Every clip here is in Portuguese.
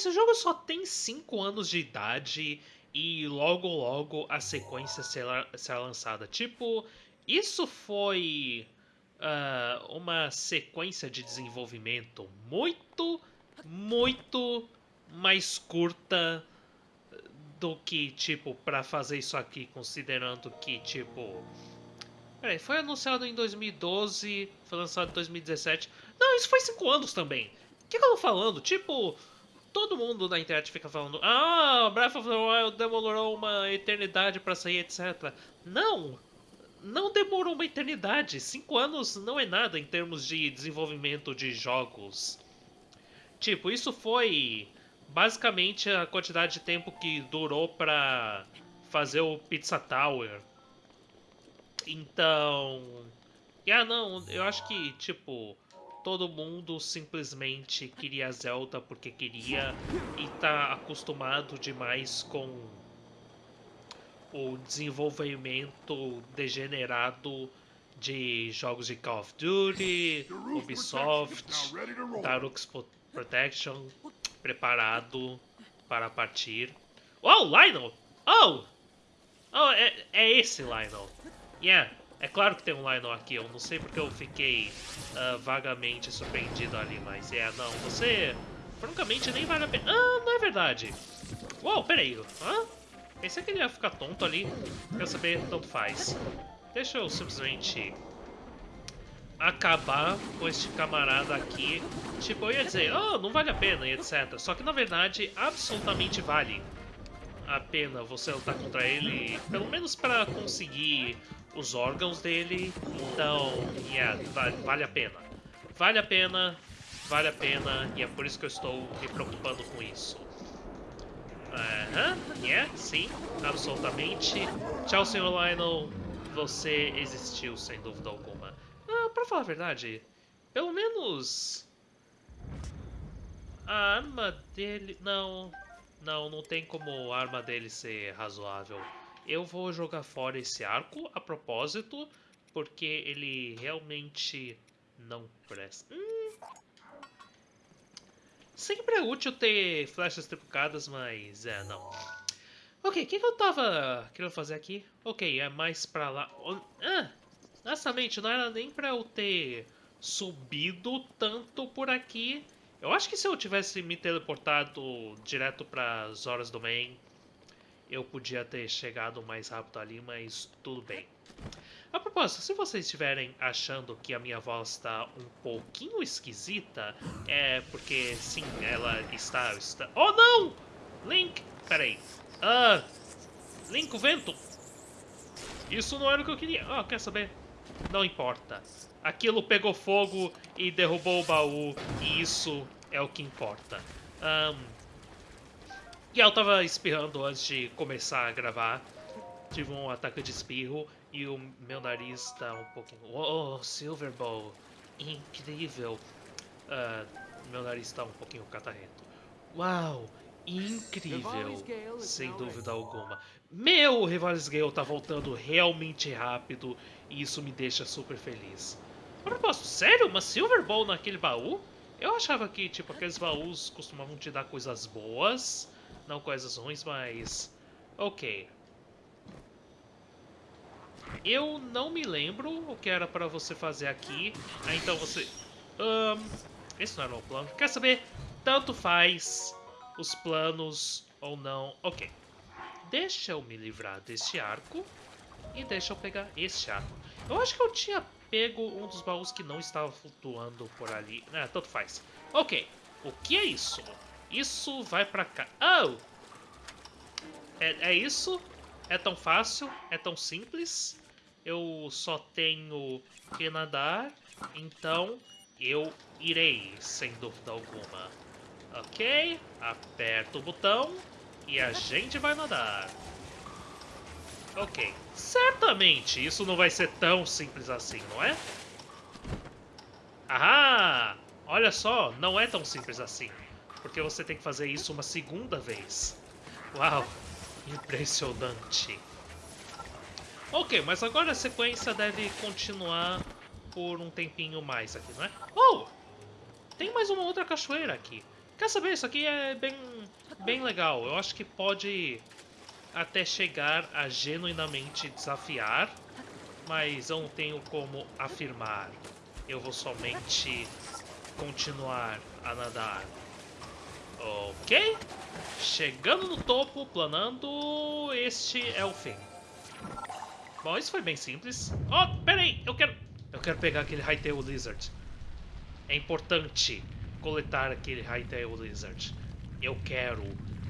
esse jogo só tem 5 anos de idade e logo logo a sequência será, será lançada. Tipo, isso foi uh, uma sequência de desenvolvimento muito, muito mais curta do que, tipo, para fazer isso aqui, considerando que, tipo... Peraí, foi anunciado em 2012, foi lançado em 2017. Não, isso foi 5 anos também. O que, que eu tô falando? Tipo, todo mundo na internet fica falando Ah, Breath of the Wild demorou uma eternidade para sair, etc. Não! Não demorou uma eternidade. 5 anos não é nada em termos de desenvolvimento de jogos. Tipo, isso foi basicamente a quantidade de tempo que durou para fazer o Pizza Tower. Então, ah não, eu acho que tipo todo mundo simplesmente queria Zelda porque queria e tá acostumado demais com o desenvolvimento degenerado de jogos de Call of Duty, Ubisoft, Darux Protection, preparado para partir. Oh, Lionel! Oh! Oh, é, é esse Lionel. Yeah, é claro que tem um Lionel aqui. Eu não sei porque eu fiquei uh, vagamente surpreendido ali, mas é, não, você francamente nem vale a pena. Ah, não é verdade. Uou, peraí. Hã? Pensei que ele ia ficar tonto ali. Quer saber? Tanto faz. Deixa eu simplesmente acabar com este camarada aqui. Tipo, eu ia dizer, oh, não vale a pena e etc. Só que na verdade, absolutamente vale a pena você lutar contra ele, pelo menos para conseguir os órgãos dele. Então, yeah, vale, vale a pena. Vale a pena, vale a pena, e é por isso que eu estou me preocupando com isso. Aham, uh -huh, yeah, sim, absolutamente. Tchau, Sr. Lionel. Você existiu, sem dúvida alguma. Ah, pra falar a verdade, pelo menos... A arma dele... Não, não, não tem como a arma dele ser razoável. Eu vou jogar fora esse arco, a propósito, porque ele realmente não presta. Hum. Sempre é útil ter flechas triplicadas, mas é, não. Ok, o que, que, eu tava querendo fazer aqui? Ok, é mais pra lá. Ah, honestamente, não era nem pra eu ter subido tanto por aqui. Eu acho que se eu tivesse me teleportado direto para Zoras Domain, eu podia ter chegado mais rápido ali, mas tudo bem. A propósito, se vocês estiverem achando que a minha voz está um pouquinho esquisita, é porque, sim, ela está... está... Oh, não! Link! Peraí. Ah! Link, o vento! Isso não era o que eu queria. Ah, quer saber? Não importa. Aquilo pegou fogo e derrubou o baú, e isso é o que importa. Um, e eu tava espirrando antes de começar a gravar. Tive um ataque de espirro e o meu nariz tá um pouquinho... Oh, Silver Bowl! Incrível! Uh, meu nariz tá um pouquinho catarrento. Uau! Incrível! Sem dúvida alguma. Meu Rivales Gale tá voltando realmente rápido e isso me deixa super feliz. A propósito, sério? Uma Silver Ball naquele baú? Eu achava que, tipo, aqueles baús costumavam te dar coisas boas, não coisas ruins, mas... Ok. Eu não me lembro o que era para você fazer aqui. Ah, então você... Um, esse não era o plano. Quer saber? Tanto faz os planos ou não. Ok. Deixa eu me livrar deste arco. E deixa eu pegar este arco. Eu acho que eu tinha pego um dos baús que não estava flutuando por ali. Ah, tanto faz. Ok. O que é isso? Isso vai pra cá. Oh! É, é isso? É tão fácil? É tão simples? Eu só tenho que nadar, então eu irei, sem dúvida alguma. Ok, aperto o botão e a gente vai nadar. Ok, certamente isso não vai ser tão simples assim, não é? Ahá! Olha só, não é tão simples assim. Porque você tem que fazer isso uma segunda vez. Uau, impressionante. Ok, mas agora a sequência deve continuar por um tempinho mais aqui, não é? Oh! Tem mais uma outra cachoeira aqui. Quer saber? Isso aqui é bem, bem legal. Eu acho que pode até chegar a genuinamente desafiar, mas eu não tenho como afirmar. Eu vou somente continuar a nadar. Ok? Chegando no topo, planando, este é o fim. Bom, isso foi bem simples. Oh, peraí, eu quero... Eu quero pegar aquele Hytail Lizard. É importante coletar aquele Hytail Lizard. Eu quero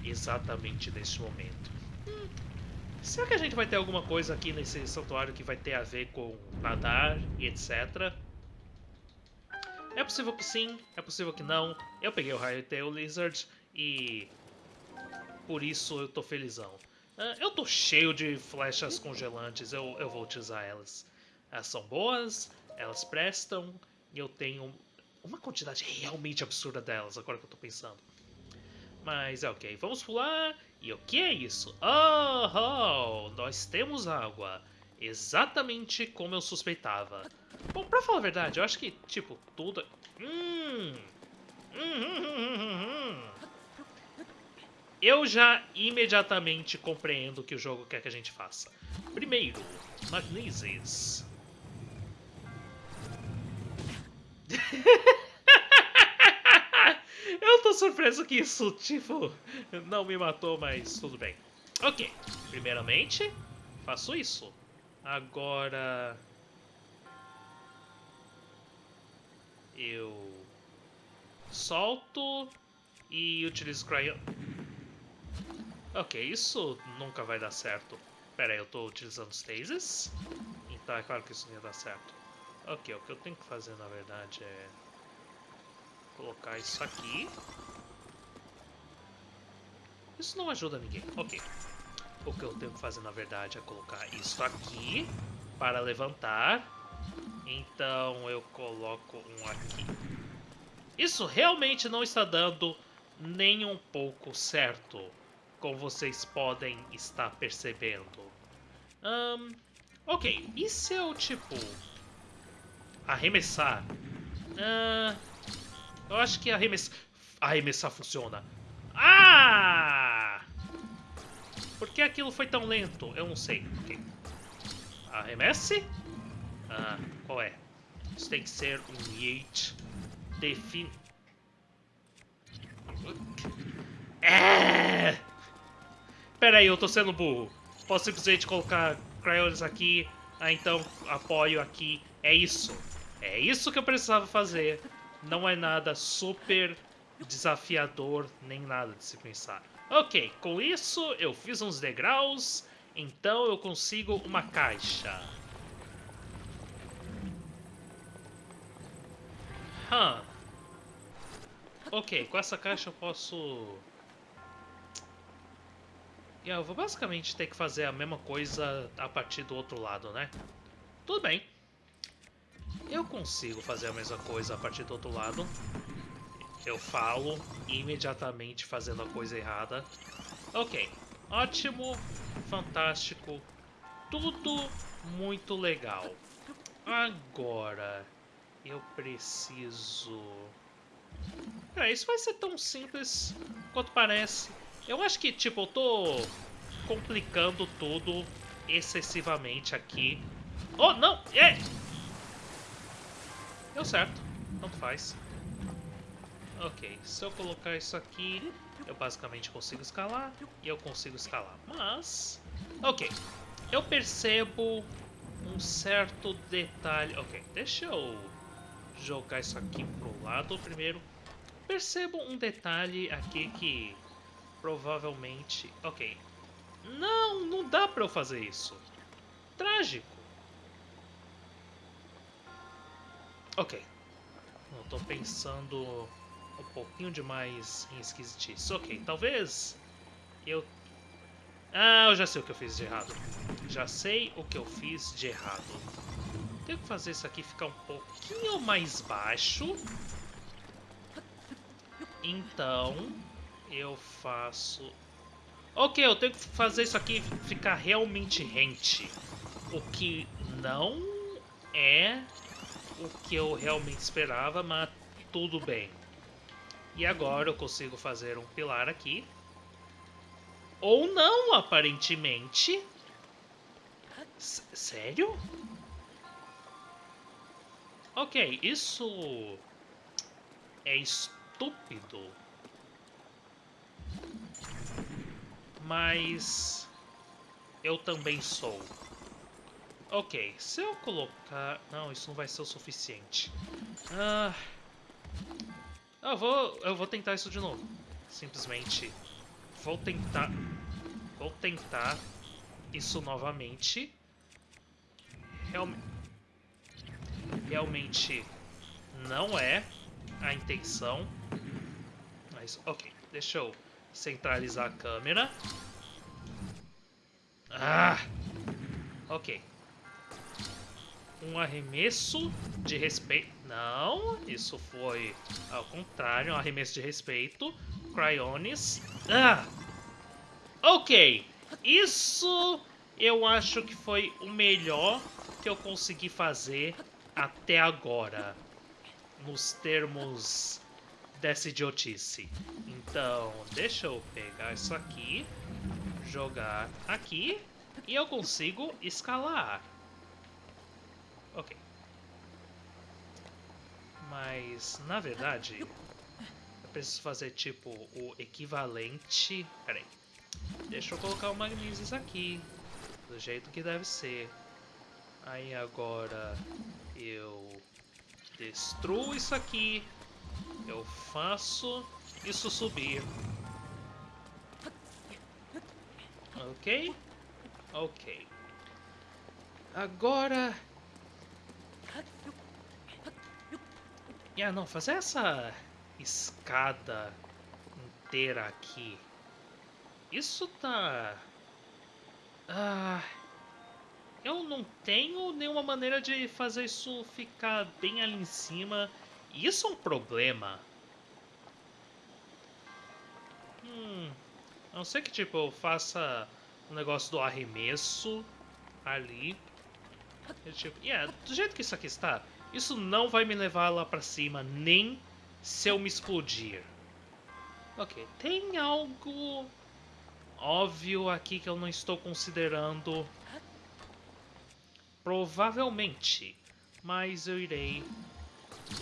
exatamente neste momento. Hum, será que a gente vai ter alguma coisa aqui nesse santuário que vai ter a ver com nadar e etc? É possível que sim, é possível que não. Eu peguei o Hytail Lizard e por isso eu tô felizão. Uh, eu tô cheio de flechas congelantes, eu, eu vou utilizar elas. Elas são boas, elas prestam, e eu tenho uma quantidade realmente absurda delas, agora que eu tô pensando. Mas é ok, vamos pular. E o que é isso? Oh, oh, nós temos água. Exatamente como eu suspeitava. Bom, pra falar a verdade, eu acho que, tipo, tudo... Hum... Hum, hum, hum. Eu já imediatamente compreendo o que o jogo quer que a gente faça. Primeiro, Magnesis. Eu tô surpreso que isso, tipo, não me matou, mas tudo bem. Ok, primeiramente, faço isso. Agora... Eu solto e utilizo Cryo... Ok, isso nunca vai dar certo. Pera aí, eu tô utilizando Stasis? Então é claro que isso não ia dar certo. Ok, o que eu tenho que fazer na verdade é... Colocar isso aqui. Isso não ajuda ninguém. Ok. O que eu tenho que fazer na verdade é colocar isso aqui para levantar. Então eu coloco um aqui. Isso realmente não está dando nem um pouco certo como vocês podem estar percebendo. Um, ok, e se eu, tipo, arremessar? Uh, eu acho que arremessar, arremessar funciona. Ah! Por que aquilo foi tão lento? Eu não sei. Okay. Arremesse? Ah, qual é? Isso tem que ser um Yeet defin... É! Pera aí, eu tô sendo burro. Posso simplesmente colocar crayons aqui, ah, então apoio aqui. É isso. É isso que eu precisava fazer. Não é nada super desafiador, nem nada de se pensar. Ok, com isso eu fiz uns degraus, então eu consigo uma caixa. Huh. Ok, com essa caixa eu posso eu vou basicamente ter que fazer a mesma coisa a partir do outro lado, né? Tudo bem. Eu consigo fazer a mesma coisa a partir do outro lado. Eu falo imediatamente fazendo a coisa errada. Ok. Ótimo. Fantástico. Tudo muito legal. Agora, eu preciso... É, isso vai ser tão simples quanto parece. Eu acho que, tipo, eu tô complicando tudo excessivamente aqui. Oh, não! É! Deu certo. Tanto faz. Ok, se eu colocar isso aqui, eu basicamente consigo escalar e eu consigo escalar. Mas, ok, eu percebo um certo detalhe. Ok, deixa eu jogar isso aqui pro lado primeiro. Percebo um detalhe aqui que Provavelmente... Ok. Não, não dá pra eu fazer isso. Trágico. Ok. Eu tô pensando um pouquinho demais em esquisitice. Ok, talvez eu... Ah, eu já sei o que eu fiz de errado. Já sei o que eu fiz de errado. Tenho que fazer isso aqui ficar um pouquinho mais baixo. Então, eu faço... Ok, eu tenho que fazer isso aqui ficar realmente rente. O que não é o que eu realmente esperava, mas tudo bem. E agora eu consigo fazer um pilar aqui. Ou não, aparentemente. S sério? Ok, isso é estúpido. Mas eu também sou. Ok, se eu colocar... Não, isso não vai ser o suficiente. Ah, eu vou, eu vou tentar isso de novo. Simplesmente vou tentar... Vou tentar isso novamente. Realmente... Realmente não é a intenção. Mas, ok. Deixa eu centralizar a câmera. Ah! Ok. Um arremesso de respeito. Não, isso foi ao contrário, um arremesso de respeito. Cryonis. Ah! Ok. Isso eu acho que foi o melhor que eu consegui fazer até agora. Nos termos dessa idiotice. Então, deixa eu pegar isso aqui, jogar aqui e eu consigo escalar. Ok. Mas, na verdade, eu preciso fazer tipo o equivalente... Peraí. Deixa eu colocar o Magnesis aqui, do jeito que deve ser. Aí agora eu destruo isso aqui. Eu faço isso subir. Ok? Ok. Agora... Ah, não, fazer essa escada inteira aqui. Isso tá... Ah... Eu não tenho nenhuma maneira de fazer isso ficar bem ali em cima. Isso é um problema. Hum... A não ser que, tipo, eu faça o um negócio do arremesso ali. E, tipo, yeah, do jeito que isso aqui está, isso não vai me levar lá pra cima, nem se eu me explodir. Ok, tem algo óbvio aqui que eu não estou considerando. Provavelmente, mas eu irei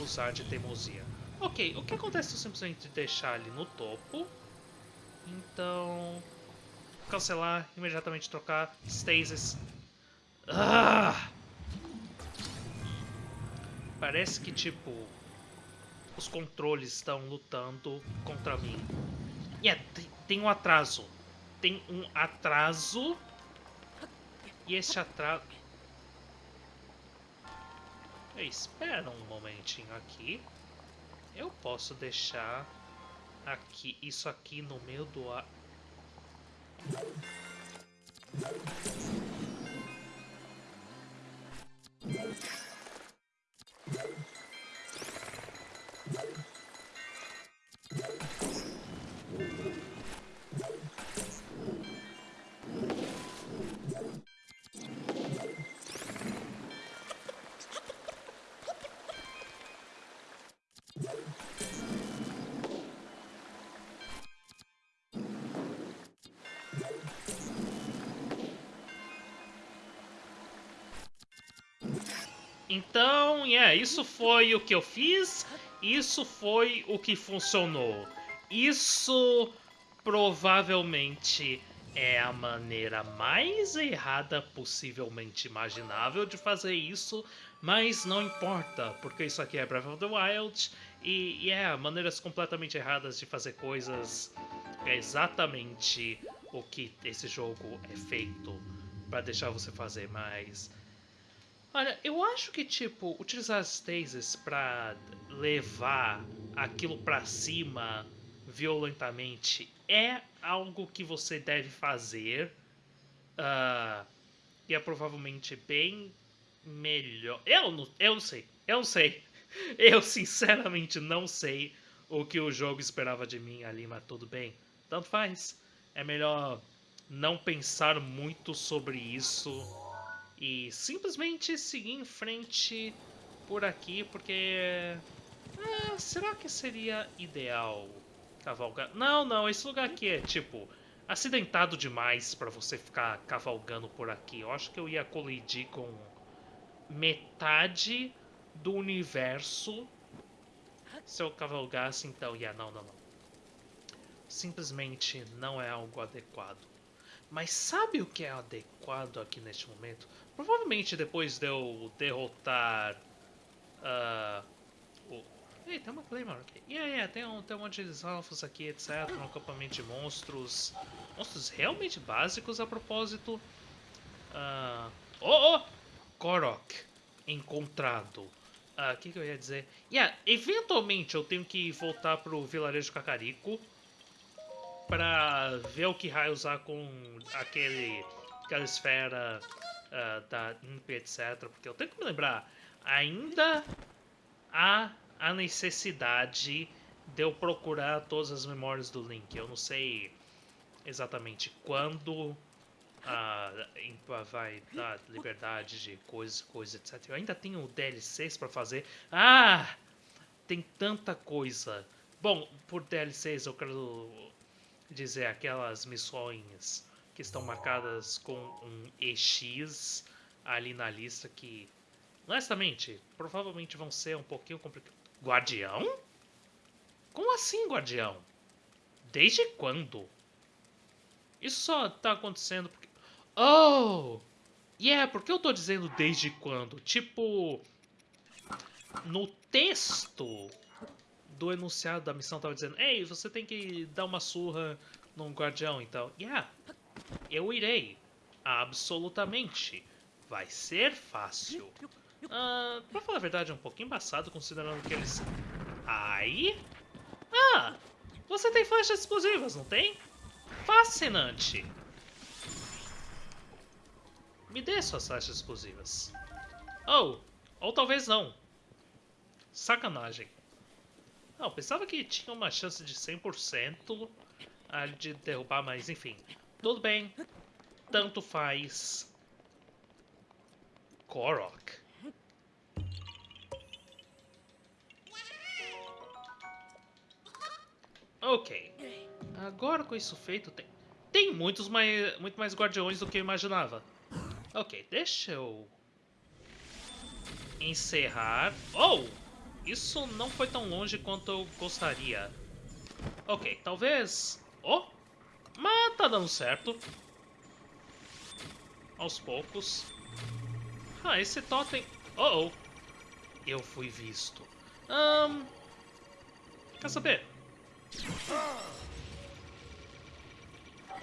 usar de teimosia. Ok, o que acontece se eu simplesmente deixar ali no topo? Então... Cancelar, imediatamente trocar, stasis. Ah! Parece que, tipo, os controles estão lutando contra mim. E tem, tem um atraso. Tem um atraso. E esse atraso... Espera um momentinho aqui. Eu posso deixar aqui isso aqui no meio do ar. Então, yeah, isso foi o que eu fiz, isso foi o que funcionou. Isso provavelmente é a maneira mais errada possivelmente imaginável de fazer isso, mas não importa, porque isso aqui é Breath of the Wild e, e é maneiras completamente erradas de fazer coisas é exatamente o que esse jogo é feito para deixar você fazer, mas Olha, eu acho que, tipo, utilizar as stasis pra levar aquilo pra cima violentamente é algo que você deve fazer. Uh, e é provavelmente bem melhor. Eu não, eu não sei. Eu não sei. Eu sinceramente não sei o que o jogo esperava de mim ali, mas tudo bem. Tanto faz. É melhor não pensar muito sobre isso e simplesmente seguir em frente por aqui, porque Ah, será que seria ideal cavalgar? Não, não, esse lugar aqui é tipo acidentado demais para você ficar cavalgando por aqui. Eu acho que eu ia colidir com metade do universo se eu cavalgasse, então, yeah, não, não, não. Simplesmente não é algo adequado. Mas sabe o que é adequado aqui neste momento? Provavelmente depois de eu derrotar uh, o... Ei, tem uma Claymore aqui. Yeah, yeah, tem um, tem um monte de alfas aqui, etc. Um acampamento de monstros. Monstros realmente básicos a propósito. Uh... Oh, oh! Korok. Encontrado. Ah, o que, que eu ia dizer? Yeah, eventualmente eu tenho que voltar pro vilarejo Cacarico para ver o que raio usar com aquele, aquela esfera uh, da Imp, etc. Porque eu tenho que me lembrar, ainda há a necessidade de eu procurar todas as memórias do Link. Eu não sei exatamente quando a Impa vai dar liberdade de coisas, coisas, etc. Eu ainda tenho DLCs para fazer. Ah! Tem tanta coisa. Bom, por DLCs eu quero dizer aquelas missões que estão marcadas com um EX ali na lista que, honestamente, provavelmente vão ser um pouquinho complicados. Guardião? Como assim, Guardião? Desde quando? Isso só tá acontecendo porque Oh! Yeah, por que eu tô dizendo desde quando? Tipo, no texto do enunciado da missão tava dizendo Ei, você tem que dar uma surra num guardião, então... Yeah, eu irei. Absolutamente. Vai ser fácil. Uh, pra falar a verdade, é um pouquinho embaçado, considerando que eles... Ai? Ah! Você tem flechas explosivas, não tem? Fascinante. Me dê suas flechas explosivas. Oh, ou talvez não. Sacanagem. Não, pensava que tinha uma chance de 100% de derrubar, mas enfim. Tudo bem. Tanto faz. Korok. Ok. Agora com isso feito, tem, tem muitos mais, muito mais guardiões do que eu imaginava. Ok, deixa eu encerrar. Oh! Isso não foi tão longe quanto eu gostaria. Ok, talvez... Oh! Mas tá dando certo. Aos poucos. Ah, esse totem... Oh, oh! Eu fui visto. Um... Quer saber?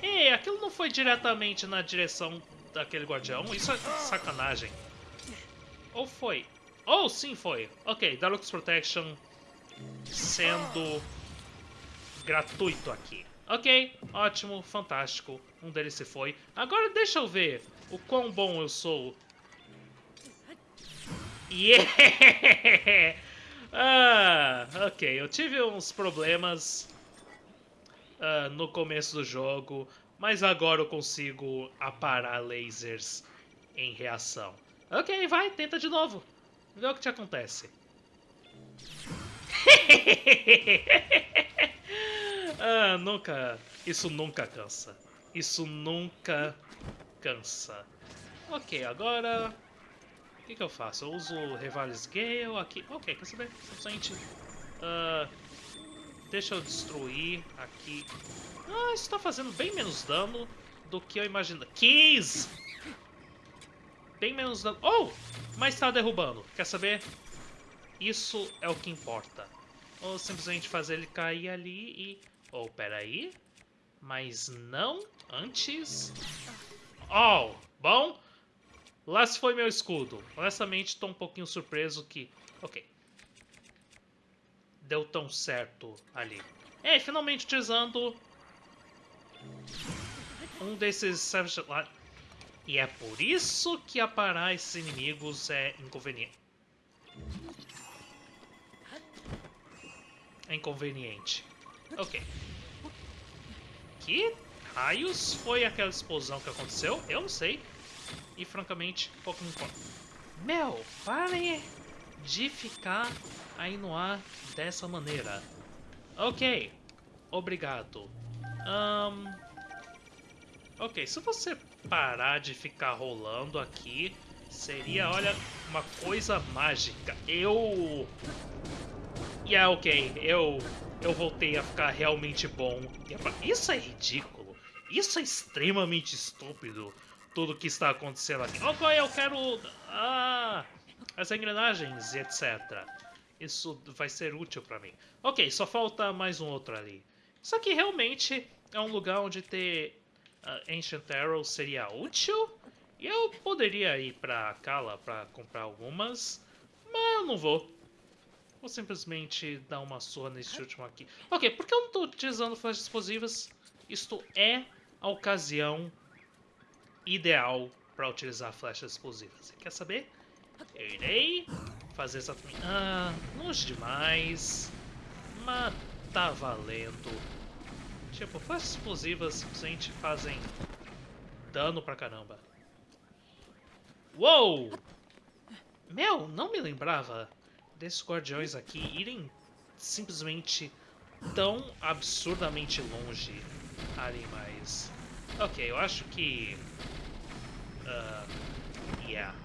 Ei, aquilo não foi diretamente na direção daquele guardião? Isso é sacanagem. Ou foi? Oh, sim, foi. Ok, Dark's Protection sendo gratuito aqui. Ok, ótimo, fantástico. Um deles se foi. Agora deixa eu ver o quão bom eu sou. Yeah! Ah, ok, eu tive uns problemas uh, no começo do jogo mas agora eu consigo aparar lasers em reação. Ok, vai, tenta de novo. Vê o que te acontece. ah, nunca... Isso nunca cansa. Isso nunca cansa. Ok, agora... O que, que eu faço? Eu uso Revales Gale aqui. Ok, quer saber? Simplesmente... Uh, deixa eu destruir aqui ah, isso tá fazendo bem menos dano do que eu imaginava. Keys! Bem menos dano. Oh! Mas tá derrubando. Quer saber? Isso é o que importa. Ou simplesmente fazer ele cair ali e... Oh, peraí. Mas não antes... Oh, bom. Lá se foi meu escudo. Honestamente, tô um pouquinho surpreso que... Ok. Deu tão certo ali. É, finalmente utilizando um desses lá. E é por isso que aparar esses inimigos é inconveniente. É inconveniente. Ok. Que raios foi aquela explosão que aconteceu? Eu não sei. E francamente, pouco me importa. Meu, parem de ficar aí no ar dessa maneira. Ok, obrigado. Um, ok, se você parar de ficar rolando aqui, seria, olha, uma coisa mágica. Eu... Yeah, ok, eu, eu voltei a ficar realmente bom. Isso é ridículo. Isso é extremamente estúpido. Tudo que está acontecendo aqui. Ok, eu quero... Ah, as engrenagens e etc. Isso vai ser útil para mim. Ok, só falta mais um outro ali. Isso aqui realmente é um lugar onde ter uh, Ancient Arrows seria útil. E eu poderia ir pra Kala pra comprar algumas, mas eu não vou. Vou simplesmente dar uma surra nesse último aqui. Ok, por que eu não estou utilizando flechas explosivas? Isto é a ocasião ideal para utilizar flechas explosivas. Quer saber? Eu irei fazer essa... Ah, longe demais. Mas tá valendo. Tipo, flechas explosivas simplesmente fazem dano pra caramba. Uou! Meu, não me lembrava desses guardiões aqui irem simplesmente tão absurdamente longe ali, mas... Ok, eu acho que... Uh, yeah.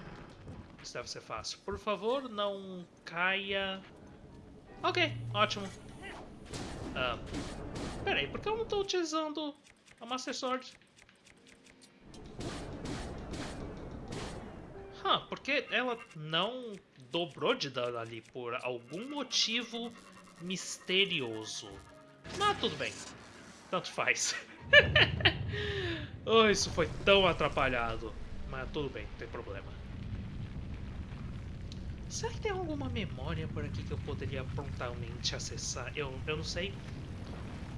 Isso deve ser fácil. Por favor, não caia... Ok, ótimo. Uh, peraí, por que eu não estou utilizando a Master Sword? Huh, porque ela não dobrou de dano ali por algum motivo misterioso. Mas tudo bem. Tanto faz. oh, isso foi tão atrapalhado. Mas tudo bem, não tem problema. Será que tem alguma memória por aqui que eu poderia prontamente acessar? Eu, eu não sei.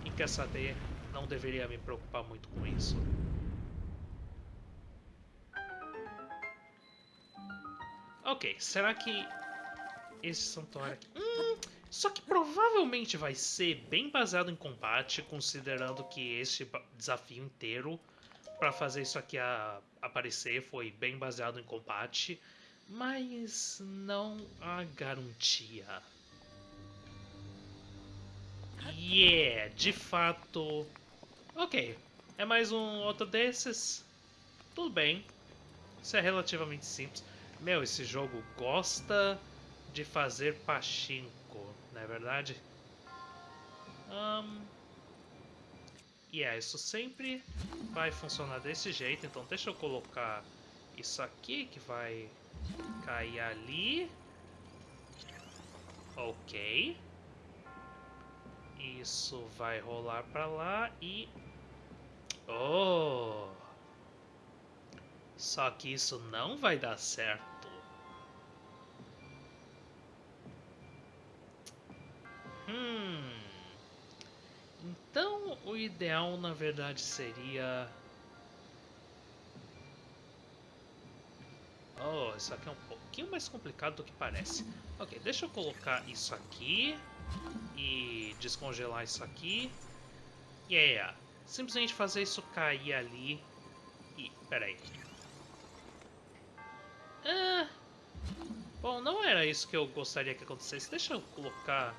E quer saber, não deveria me preocupar muito com isso. Ok, será que esse santuário aqui... Hum, só que provavelmente vai ser bem baseado em combate, considerando que este desafio inteiro para fazer isso aqui a, aparecer foi bem baseado em combate, mas não há garantia. Yeah, de fato... Ok, é mais um outro desses. Tudo bem, isso é relativamente simples. Meu, esse jogo gosta de fazer pachinko, não é verdade? Um, yeah, isso sempre vai funcionar desse jeito, então deixa eu colocar isso aqui que vai cair ali. Ok. Isso vai rolar pra lá e... Oh! Só que isso não vai dar certo. Hum. Então o ideal na verdade seria. Oh, isso aqui é um pouquinho mais complicado do que parece. Ok, deixa eu colocar isso aqui e descongelar isso aqui. Yeah, simplesmente fazer isso cair ali e... peraí. Ah, bom, não era isso que eu gostaria que acontecesse. Deixa eu colocar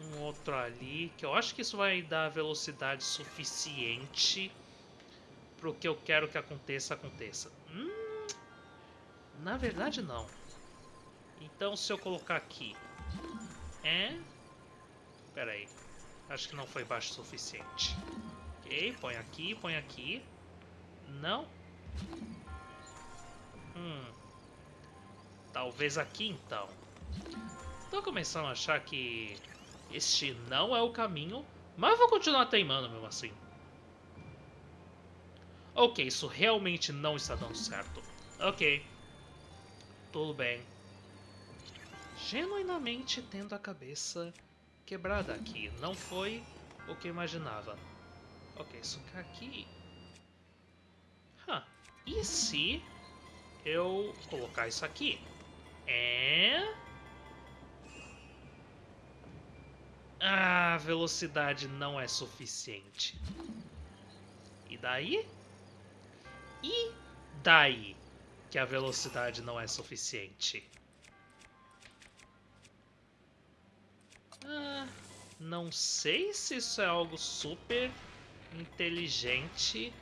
um outro ali, que eu acho que isso vai dar velocidade suficiente para o que eu quero que aconteça, aconteça. Na verdade, não. Então, se eu colocar aqui... É... Pera aí. Acho que não foi baixo o suficiente. Ok, põe aqui, põe aqui. Não. Hum. Talvez aqui, então. Tô começando a achar que este não é o caminho, mas vou continuar teimando mesmo assim. Ok, isso realmente não está dando certo. Ok. Tudo bem. Genuinamente tendo a cabeça quebrada aqui. Não foi o que eu imaginava. Ok, isso aqui... Huh. E se eu colocar isso aqui? É... Ah, velocidade não é suficiente. E daí? E daí que a velocidade não é suficiente? Ah, não sei se isso é algo super inteligente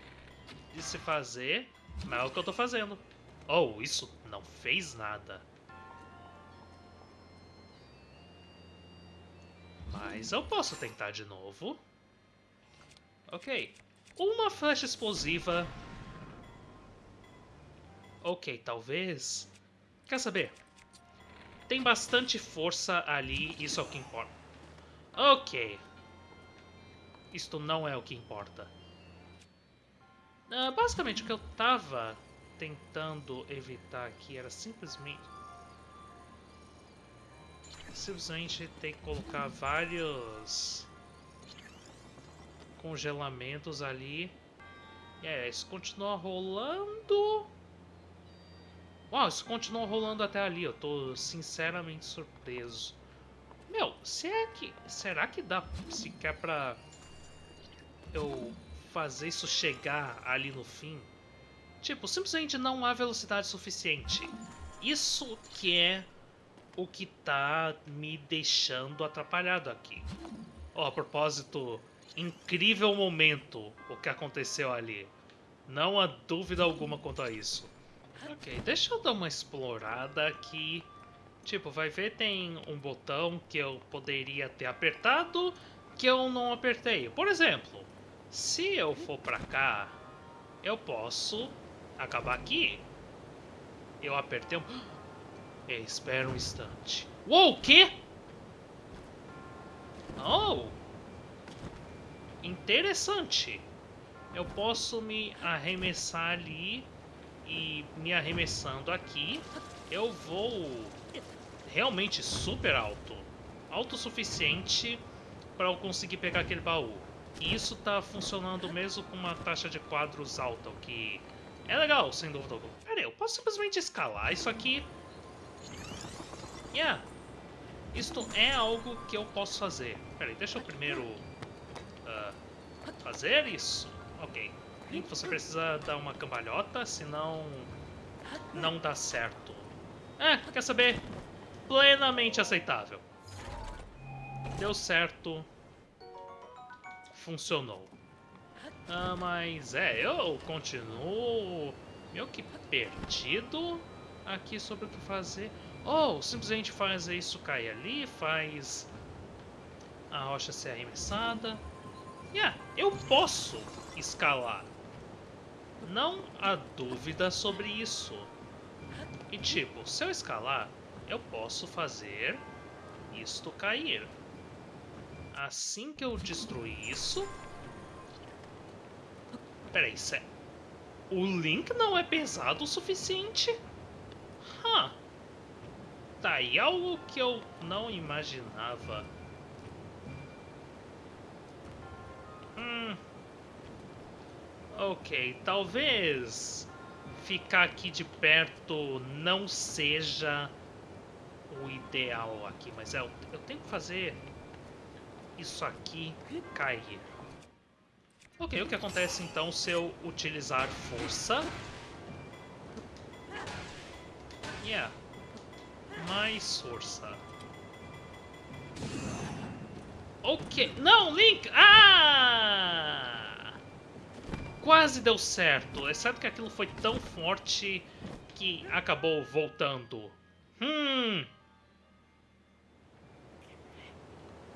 de se fazer, mas é o que eu tô fazendo. Oh, isso não fez nada. Mas eu posso tentar de novo. Ok. Uma flecha explosiva. Ok, talvez... Quer saber? Tem bastante força ali, isso é o que importa. Ok. Isto não é o que importa. Uh, basicamente, o que eu tava tentando evitar aqui era simplesmente... Simplesmente ter que colocar vários congelamentos ali. É, isso continua rolando. Uau, isso continua rolando até ali. Eu tô sinceramente surpreso. Meu, será que, será que dá sequer pra eu fazer isso chegar ali no fim? Tipo, simplesmente não há velocidade suficiente. Isso que é o que tá me deixando atrapalhado aqui. Ó, oh, a propósito, incrível momento o que aconteceu ali. Não há dúvida alguma quanto a isso. Ok, deixa eu dar uma explorada aqui. Tipo, vai ver tem um botão que eu poderia ter apertado que eu não apertei. Por exemplo, se eu for pra cá, eu posso acabar aqui. Eu apertei um... Espera um instante. Uou, o quê? Oh! Interessante. Eu posso me arremessar ali e me arremessando aqui, eu vou realmente super alto. Alto o suficiente para eu conseguir pegar aquele baú. E isso tá funcionando mesmo com uma taxa de quadros alta, o que é legal, sem dúvida alguma. Pera aí, eu posso simplesmente escalar isso aqui? Yeah. Isto é algo que eu posso fazer. Pera aí, deixa eu primeiro uh, fazer isso. Ok. Link, você precisa dar uma cambalhota, senão não dá certo. É, quer saber? Plenamente aceitável. Deu certo. Funcionou. Ah, mas é, eu continuo meio que perdido aqui sobre o que fazer. Ou oh, simplesmente faz isso cair ali, faz a rocha ser arremessada. Yeah, eu posso escalar. Não há dúvida sobre isso. E tipo, se eu escalar, eu posso fazer isto cair. Assim que eu destruir isso... Peraí, é... o Link não é pesado o suficiente? Huh. Tá aí algo que eu não imaginava. Hum... Ok, talvez ficar aqui de perto não seja o ideal aqui, mas é, eu, tenho que fazer isso aqui cair. Ok, o que acontece então se eu utilizar força? Yeah, mais força. Ok, não, Link! Ah! Quase deu certo, exceto que aquilo foi tão forte que acabou voltando. Hum.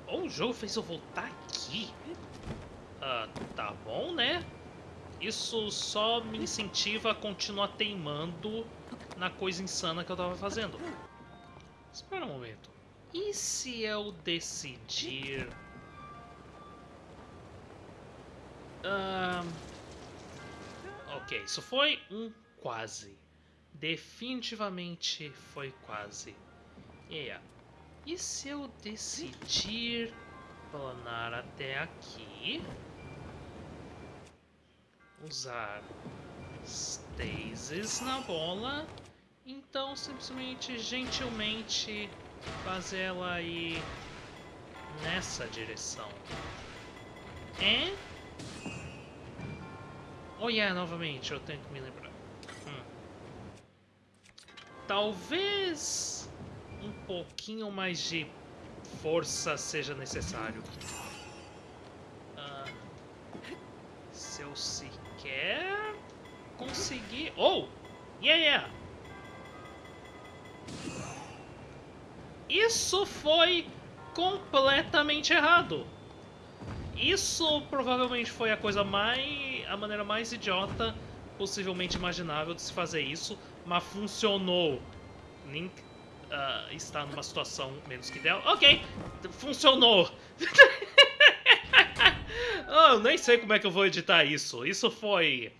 Oh, o jogo fez eu voltar aqui. Ah, tá bom, né? Isso só me incentiva a continuar teimando na coisa insana que eu tava fazendo. Espera um momento. E se eu decidir... Uh, Ok, isso foi um quase. Definitivamente foi quase. Yeah. E se eu decidir planar até aqui? Usar stasis na bola. Então, simplesmente, gentilmente, fazer ela ir nessa direção. É? Oh yeah, novamente, eu tenho que me lembrar. Hum. Talvez um pouquinho mais de força seja necessário. Ah, se eu sequer conseguir... Oh! Yeah, yeah! Isso foi completamente errado. Isso provavelmente foi a coisa mais... a maneira mais idiota possivelmente imaginável de se fazer isso, mas funcionou. Link uh, está numa situação menos que dela. Ok, funcionou. oh, nem sei como é que eu vou editar isso. Isso foi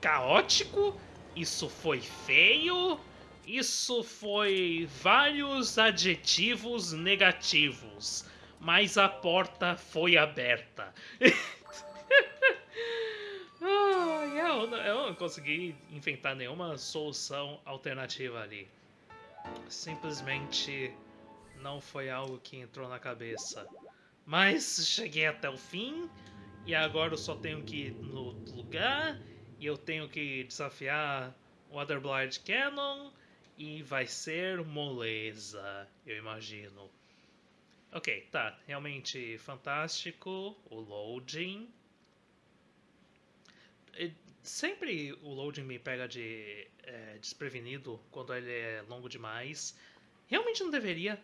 caótico, isso foi feio, isso foi vários adjetivos negativos, mas a porta foi aberta. ah, eu, eu não consegui inventar nenhuma solução alternativa ali. Simplesmente não foi algo que entrou na cabeça. Mas cheguei até o fim e agora eu só tenho que ir no lugar e eu tenho que desafiar o Otherblind Cannon e vai ser moleza, eu imagino. Ok, tá, realmente fantástico o loading. Sempre o loading me pega de é, desprevenido quando ele é longo demais. Realmente não deveria,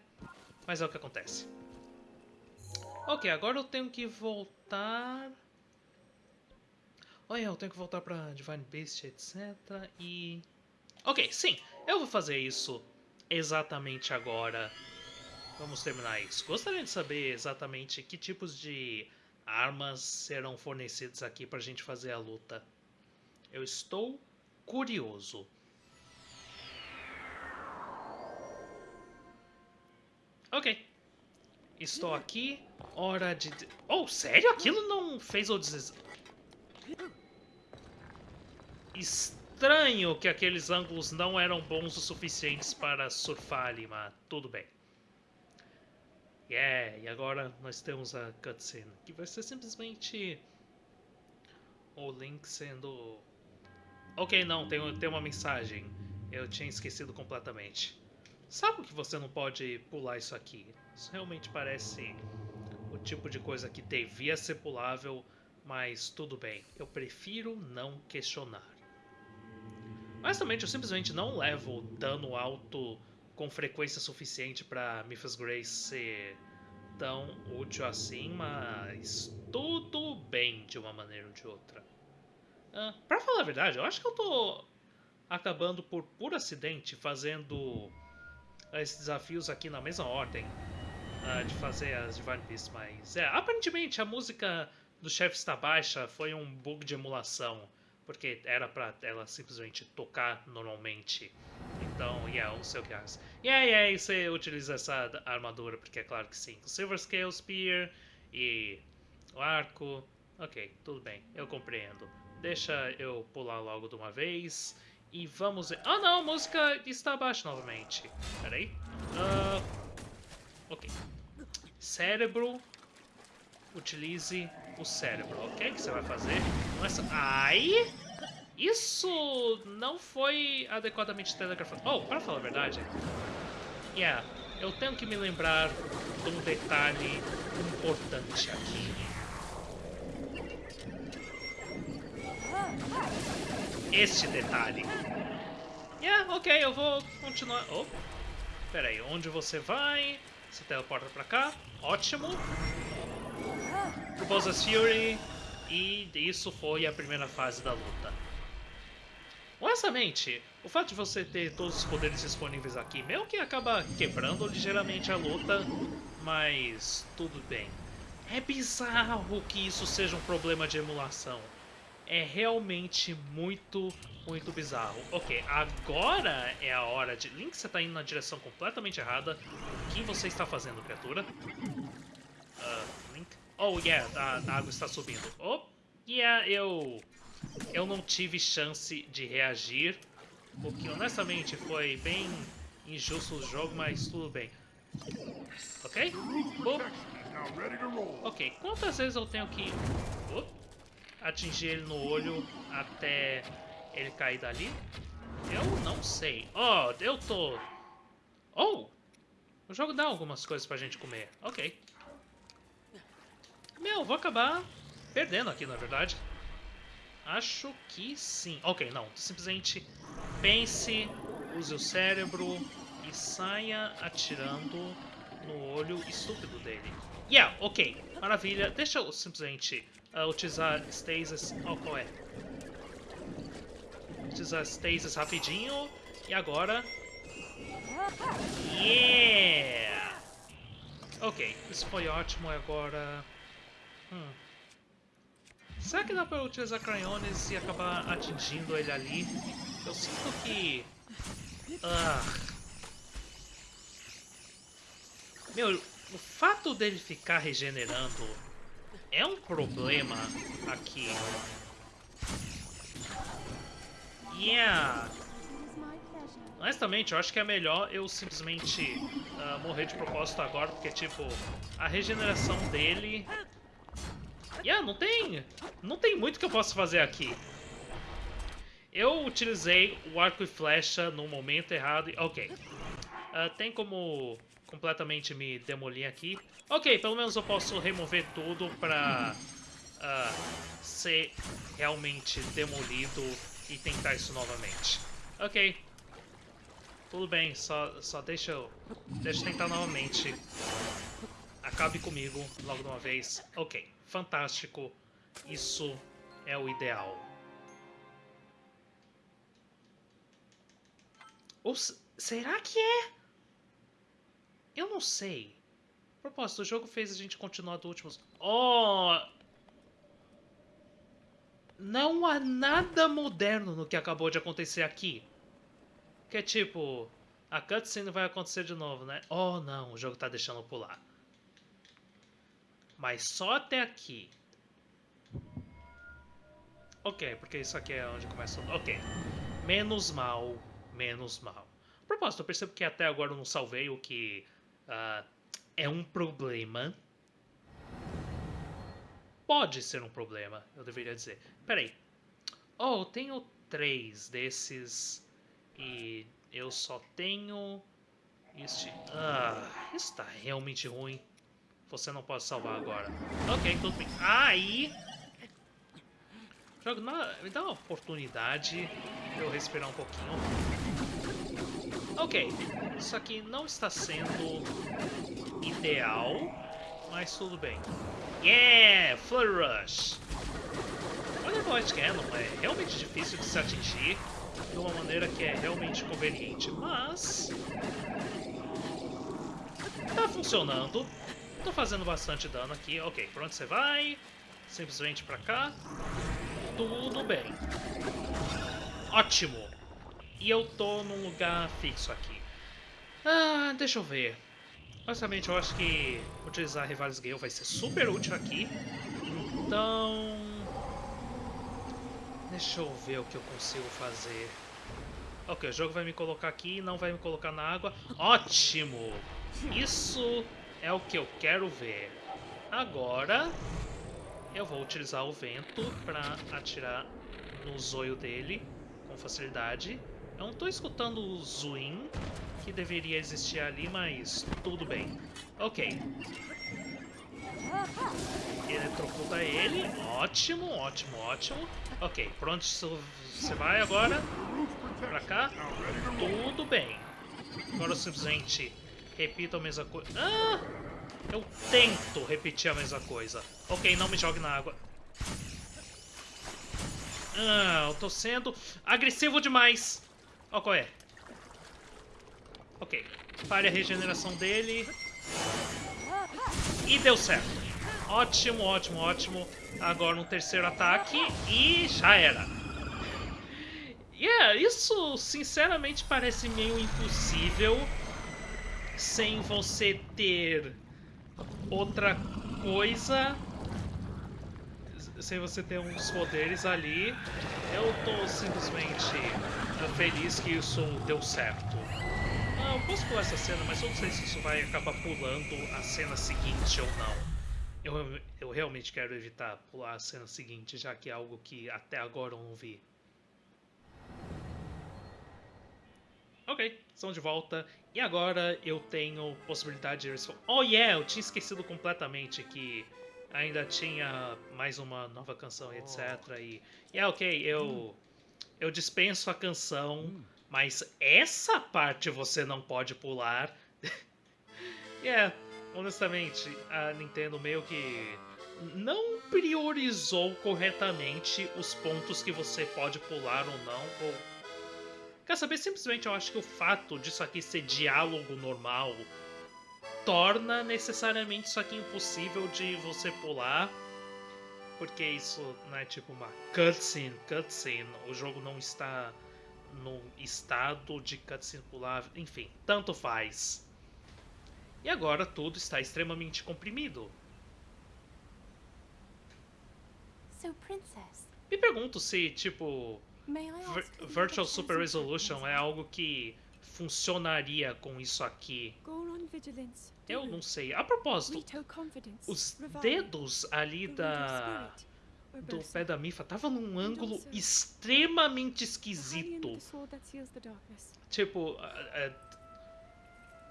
mas é o que acontece. Ok, agora eu tenho que voltar... Olha, eu tenho que voltar pra Divine Beast, etc. E... Ok, sim, eu vou fazer isso exatamente agora. Vamos terminar isso. Gostaria de saber exatamente que tipos de armas serão fornecidas aqui pra gente fazer a luta. Eu estou curioso. Ok. Estou aqui. Hora de... Oh, sério? Aquilo não fez o des... Estranho que aqueles ângulos não eram bons o suficientes para surfar ali, mas tudo bem. Yeah, e agora nós temos a cutscene, que vai ser simplesmente o Link sendo... Ok, não, tem, tem uma mensagem. Eu tinha esquecido completamente. Sabe que você não pode pular isso aqui? Isso realmente parece o tipo de coisa que devia ser pulável, mas tudo bem. Eu prefiro não questionar. Honestamente, eu simplesmente não levo dano alto com frequência suficiente para Memphis Grace ser tão útil assim, mas tudo bem de uma maneira ou de outra. Uh, pra falar a verdade, eu acho que eu tô acabando por puro acidente fazendo esses desafios aqui na mesma ordem uh, de fazer as Divine Beasts, mas é, aparentemente a música do chefe está baixa foi um bug de emulação, porque era pra ela simplesmente tocar normalmente. Então, yeah, o que é. Yeah, yeah, você utiliza essa armadura, porque é claro que sim. Silver Scale Spear e o arco. Ok, tudo bem, eu compreendo. Deixa eu pular logo de uma vez. E vamos... Ah, não, a música está abaixo novamente. Pera aí. Uh, ok. Cérebro. Utilize o cérebro. Ok, o que você vai fazer? Essa... Ai! Isso não foi adequadamente telegrafado. Oh, para falar a verdade. Yeah, eu tenho que me lembrar de um detalhe importante aqui. Este detalhe. Yeah, ok, eu vou continuar... Oh, pera aí, onde você vai? Você teleporta pra cá. Ótimo. Pro Bowser's Fury. E isso foi a primeira fase da luta. Honestamente, o fato de você ter todos os poderes disponíveis aqui meio que acaba quebrando ligeiramente a luta, mas tudo bem. É bizarro que isso seja um problema de emulação. É realmente muito, muito bizarro. Ok, agora é a hora de... Link, você está indo na direção completamente errada. O que você está fazendo, criatura? Uh, Link? Oh, yeah, a, a água está subindo. Oh, yeah, eu... Eu não tive chance de reagir. O que, honestamente, foi bem injusto o jogo, mas tudo bem. Ok? Oh. Ok, quantas vezes eu tenho que... Oh atingir ele no olho até ele cair dali? Eu não sei. Oh, eu tô... Oh! O jogo dá algumas coisas pra gente comer. Ok. Meu, vou acabar perdendo aqui, na verdade. Acho que sim. Ok, não. Simplesmente pense, use o cérebro e saia atirando no olho estúpido dele. Yeah, ok. Maravilha. Deixa eu simplesmente uh, utilizar stasis... Oh, qual é? Utilizar stasis rapidinho. E agora... Yeah! Ok, isso foi ótimo. Agora... Hum. Será que dá pra utilizar Cryones e acabar atingindo ele ali? Eu sinto que... Ah. Meu, o fato dele ficar regenerando é um problema aqui. Yeah! Honestamente, eu acho que é melhor eu simplesmente uh, morrer de propósito agora, porque, tipo, a regeneração dele Yeah, não tem... Não tem muito que eu possa fazer aqui. Eu utilizei o arco e flecha no momento errado. Ok. Uh, tem como completamente me demolir aqui. Ok, pelo menos eu posso remover tudo pra uh, ser realmente demolido e tentar isso novamente. Ok. Tudo bem, só, só deixa eu, deixa eu tentar novamente. Acabe comigo logo de uma vez. Ok fantástico. Isso é o ideal. Ou será que é? Eu não sei. A propósito, o jogo fez a gente continuar do último... Oh! Não há nada moderno no que acabou de acontecer aqui. Que é tipo... A cutscene vai acontecer de novo, né? Oh, não. O jogo tá deixando pular. Mas só até aqui. Ok, porque isso aqui é onde começa... Ok. Menos mal, menos mal. A propósito, eu percebo que até agora eu não salvei, o que uh, é um problema. Pode ser um problema, eu deveria dizer. Peraí. Oh, eu tenho três desses e eu só tenho este... Ah, isso tá realmente ruim. Você não pode salvar agora. Ok, tudo bem. Aí... Jogo, me dá uma oportunidade de eu respirar um pouquinho. Ok, isso aqui não está sendo ideal, mas tudo bem. Yeah! Flurry Rush! Olha o White Cannon, é realmente difícil de se atingir de uma maneira que é realmente conveniente, mas... Tá funcionando. Tô fazendo bastante dano aqui. Ok, por onde você vai? Simplesmente pra cá. Tudo bem. Ótimo. E eu tô num lugar fixo aqui. Ah, deixa eu ver. Basicamente, eu acho que utilizar Rivales Gale vai ser super útil aqui. Então... Deixa eu ver o que eu consigo fazer. Ok, o jogo vai me colocar aqui e não vai me colocar na água. Ótimo! Isso é o que eu quero ver. Agora, eu vou utilizar o vento para atirar no zoio dele com facilidade. Eu não estou escutando o zoom que deveria existir ali, mas tudo bem. Ok. Eletrocuta ele. Ótimo, ótimo, ótimo. Ok, por onde você vai agora? Pra cá? Tudo bem. Agora eu simplesmente repito a mesma coisa. Ah! Eu tento repetir a mesma coisa. Ok, não me jogue na água. Ah, eu tô sendo agressivo demais. Ó, oh, qual é? Ok. Pare a regeneração dele. E deu certo. Ótimo, ótimo, ótimo. Agora um terceiro ataque e já era. Yeah, isso sinceramente parece meio impossível sem você ter outra coisa, sem você ter uns poderes ali. Eu tô simplesmente feliz que isso deu certo. Ah, eu posso pular essa cena, mas eu não sei se isso vai acabar pulando a cena seguinte ou não. Eu, eu realmente quero evitar pular a cena seguinte, já que é algo que até agora eu não vi. Ok, estão de volta. E agora eu tenho possibilidade de... Oh yeah, eu tinha esquecido completamente que ainda tinha mais uma nova canção, etc. E, e é ok, eu, eu dispenso a canção, mas essa parte você não pode pular. Yeah, honestamente, a Nintendo meio que não priorizou corretamente os pontos que você pode pular ou não. Ou... Quer saber? Simplesmente eu acho que o fato disso aqui ser diálogo normal torna necessariamente isso aqui impossível de você pular. Porque isso não é tipo uma cutscene, cutscene. O jogo não está no estado de cutscene pulável. Enfim, tanto faz. E agora tudo está extremamente comprimido. Me pergunto se, tipo, Vir- you Virtual Super Resolution é algo que funcionaria com isso aqui. Eu não sei. A propósito, os dedos ali da do pé da Mifa tava num ângulo extremamente esquisito. Tipo, é, é,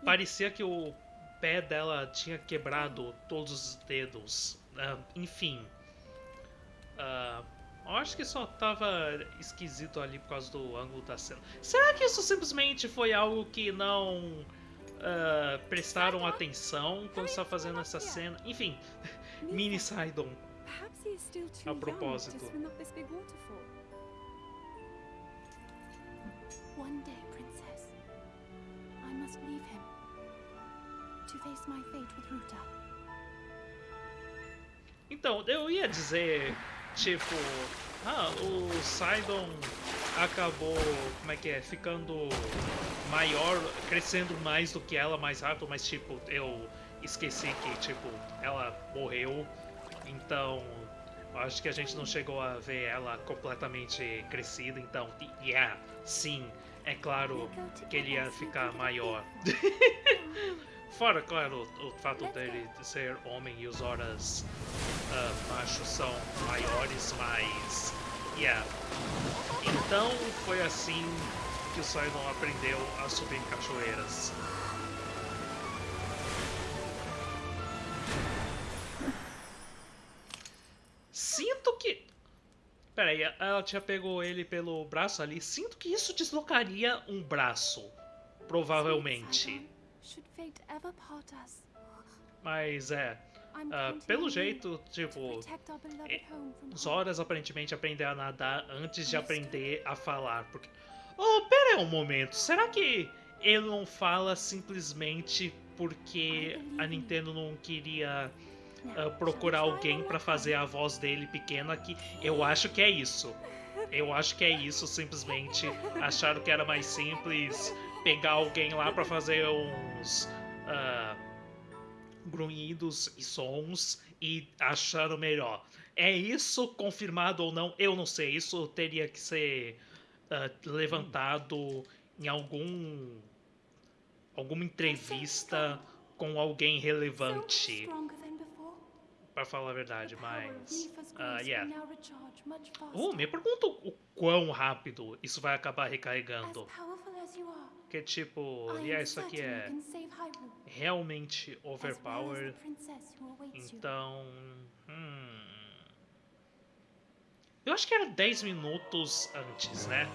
parecia que o pé dela tinha quebrado todos os dedos. Ah, enfim. Ah, eu acho que só tava esquisito ali por causa do ângulo da cena. Será que isso simplesmente foi algo que não ah, prestaram atenção quando estava fazendo essa cena? Enfim, Mini Sidon. A propósito. to swim up this big waterfall. One day, Princess, I must leave him to face my fate with Ruta. Então, eu ia dizer, tipo, ah, o Sidon acabou, como é que é, ficando maior, crescendo mais do que ela, mais rápido, mas tipo, eu esqueci que, tipo, ela morreu, então acho que a gente não chegou a ver ela completamente crescida, então, yeah, sim, é claro que ele ia ficar maior. Fora, claro, o, o fato dele ser homem e os horas ah, machos são maiores, mas. Yeah. Então foi assim que o Sidon aprendeu a subir em cachoeiras. Sinto que. Peraí, ela tinha pegou ele pelo braço ali. Sinto que isso deslocaria um braço. Provavelmente. Mas é. Counting pelo jeito, to tipo. harm. horas aparentemente aprender a nadar antes de aprender a falar. Porque. Oh, pera aí um momento. Será que ele não fala simplesmente porque a Nintendo não queria we procurar alguém more fazer a voz dele pequena aqui? Eu acho que é isso. Eu acho que é isso, simplesmente. Acharam que era mais simples pegar alguém lá pra fazer uns. ah, grunhidos e sons e acharam melhor. É isso confirmado ou não? Eu não sei. Isso teria que ser ah, levantado em algum alguma entrevista com alguém relevante. Pra falar a verdade. Mas, grace yeah. Oh, me pergunto o quão rápido isso vai acabar recarregando. Porque tipo, yeah, am isso aqui é realmente overpowered. Então. Hum. Eu acho que era 10 minutos antes, né?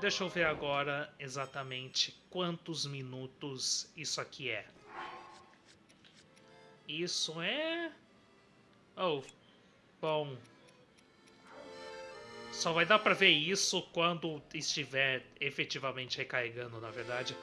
Deixa eu ver agora exatamente quantos minutos isso aqui é. Isso é. Oh, bom. Só vai dar pra ver isso quando estiver efetivamente recarregando, na verdade.